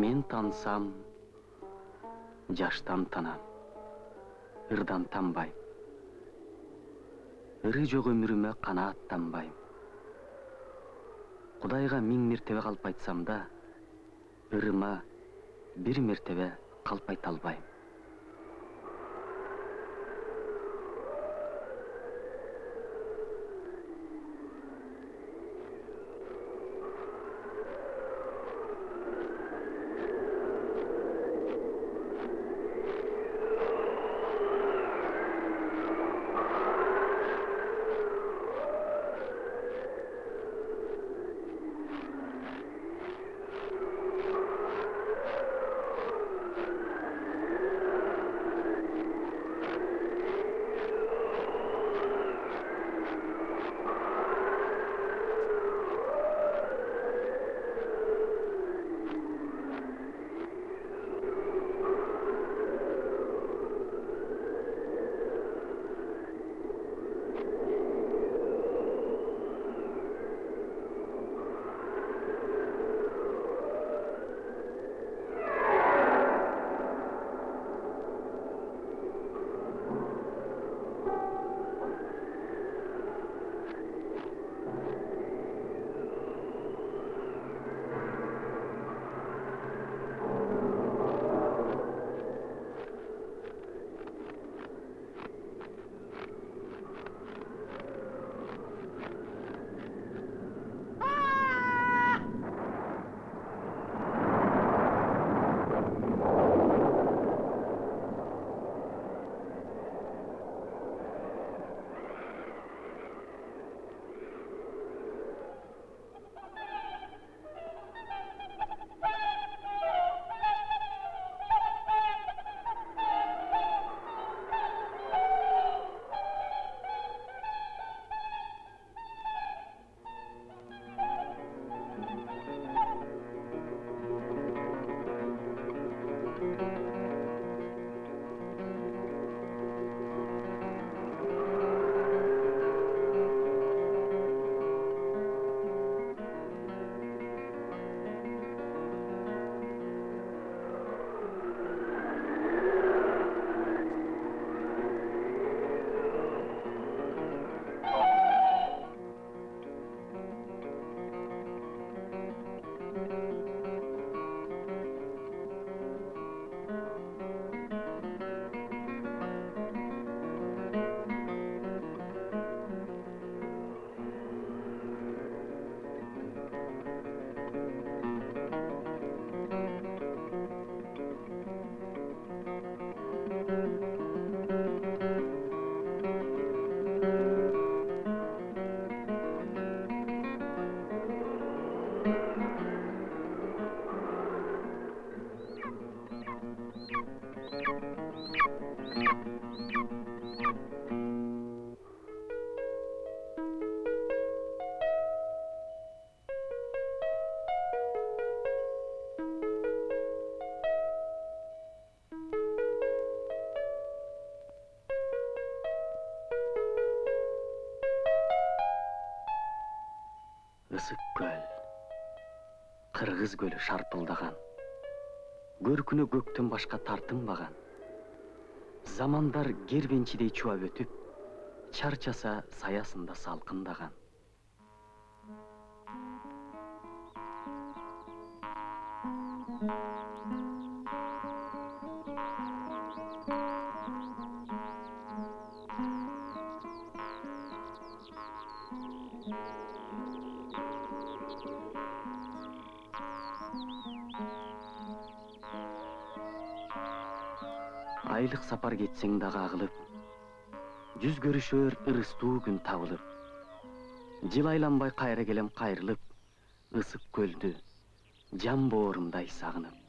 мен тансам жаштан танам ырдан танбайм. Ыры жок өмүрүмө канааттанбайм кудайга миң мертебе калп айтсам да ырыма бир мертебе калп айта албайм ысык көл кыргыз көлү шарпылдаган. Көркүнө көктөн башка тартынбаган. Замандар кербенчидей чубап өтүп чарчаса саясында салкындаган. Айлык сапар кетсең дагы агылып жүз көрүшөр ырыстуу күн табылып жыл айланбай кайра келем кайрылып ысык көлдү жан боорумдай сагынып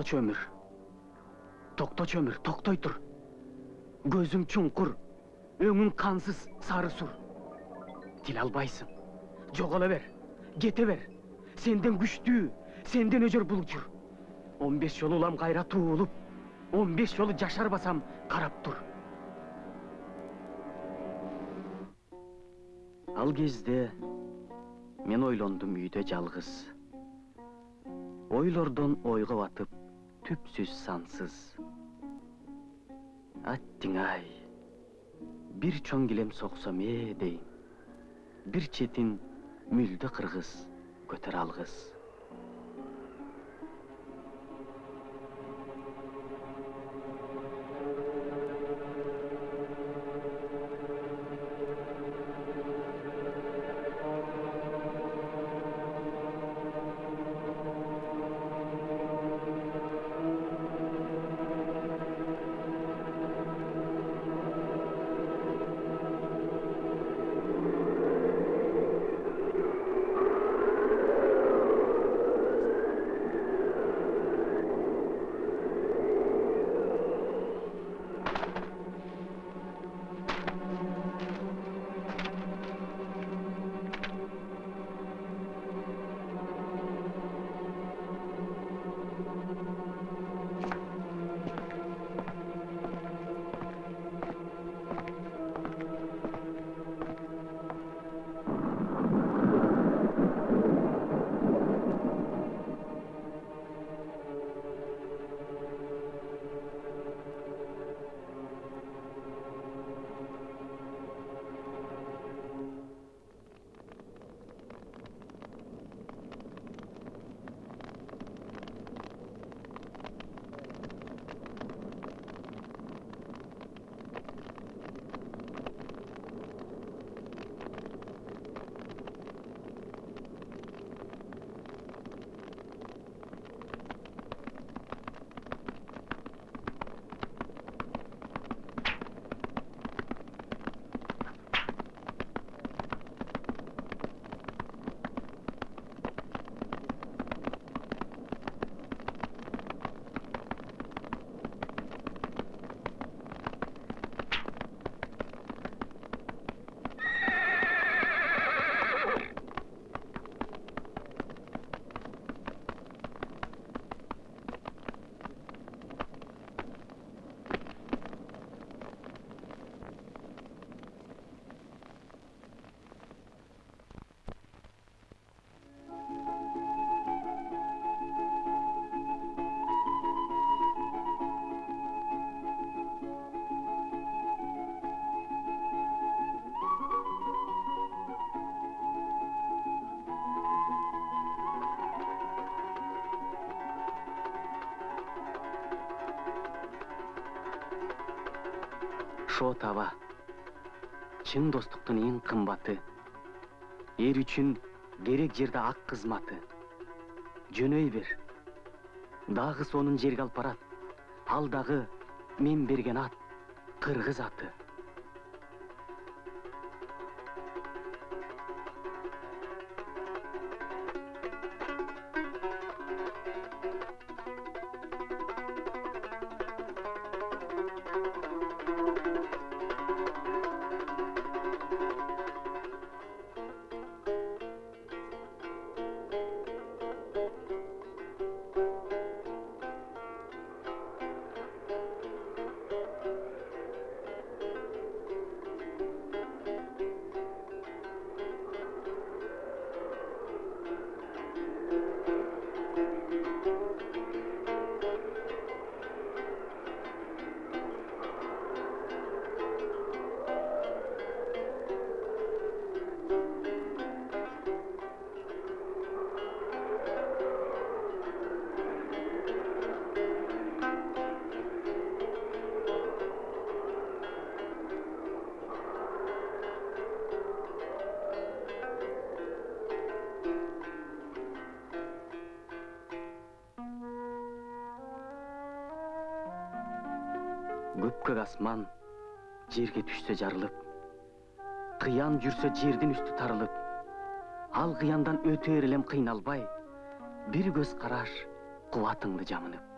токточу өмүр токточу өмүр токтой тур көзүң чуңкур өңүң кансыз сары сур тиле албайсың. Жоголо бер кете бер. Сенден күчтүү сенден өжөр бул учур он беш жолу улам кайра туулуп он беш жолу жашарбасам карап тур ал кезде мен ойлондум үйдө жалгыз ойлордон ойго батып түпсүз сансыз аттиң ай бир чоң килем соксом ээ дейм бир четин мүлдө кыргыз көтөрө алгыс шот аба чын достуктун эң кымбаты. Эр үчүн керек жерде ак кызматы. Жөнөй бер. Дагы сонун жерге алып барат. Ал дагы мен берген ат кыргыз аты. Асман жерге түшсө жарылып кыян жүрсө жердин үстү тарылып ал кыяндан өтөр элем кыйналбай бир көз караш кубатыңды жамынып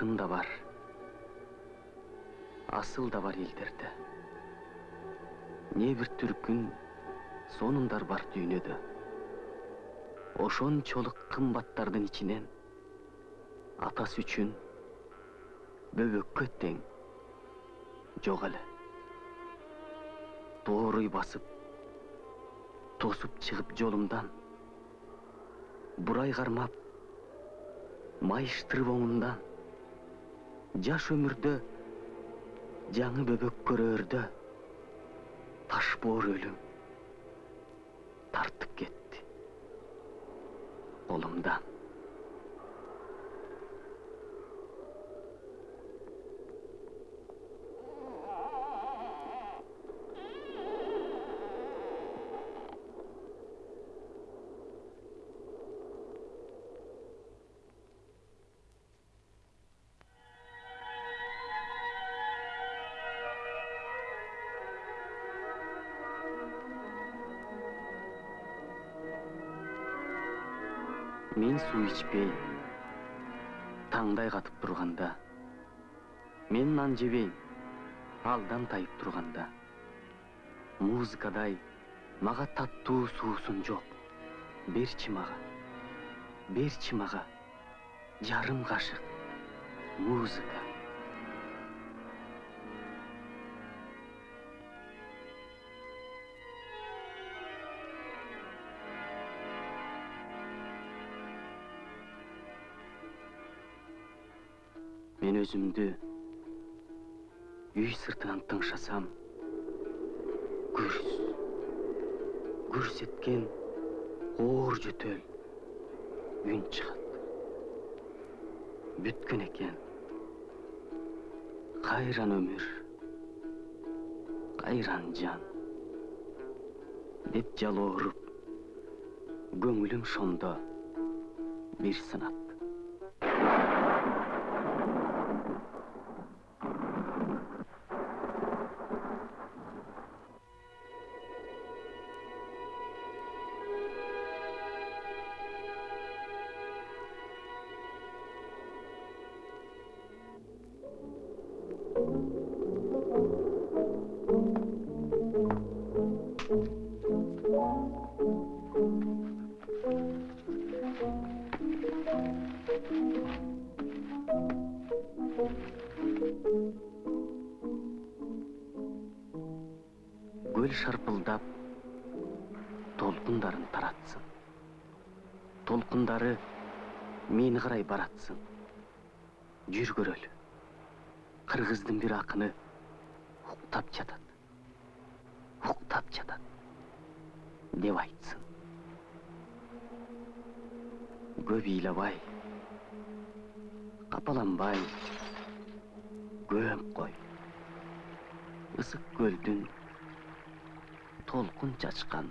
алтын да бар асыл да бар элдерде не бир түркүн сонундар бар дүйнөдө ошончолук кымбаттардын ичинен атасы үчүн бөбөккө тең жок эле дооруй басып тосуп чыгып жолумдан бурай кармап майыштырып оңумдан жаш өмүрдө жаңы бөбөк таш боор өлүм тартып кетти колумдан мен суу ичпей таңдай катып турганда мен нан жебейм алдан тайып турганда музыкадай мага таттуу суусун жок берчи мага берчи мага жарым кашык музыка. Мен өзүмдү үй сыртынан тыңшасам гүрс гүрс эткен оор жөтөл үн чыгат бүткөн экен кайран өмүр кайран жан. Деп жалооруп көңүлүм шондо бир сынат көл шарпылдап толкундарын таратсын. Толкундары мени карай баратсын. Жүр көрөлү кыргыздын бир акыны уктап жатат уктап жатат деп айтсын. Көп ыйлабай капаланбай көмүп кой ысык көлдүн толкун чачкан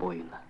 боюна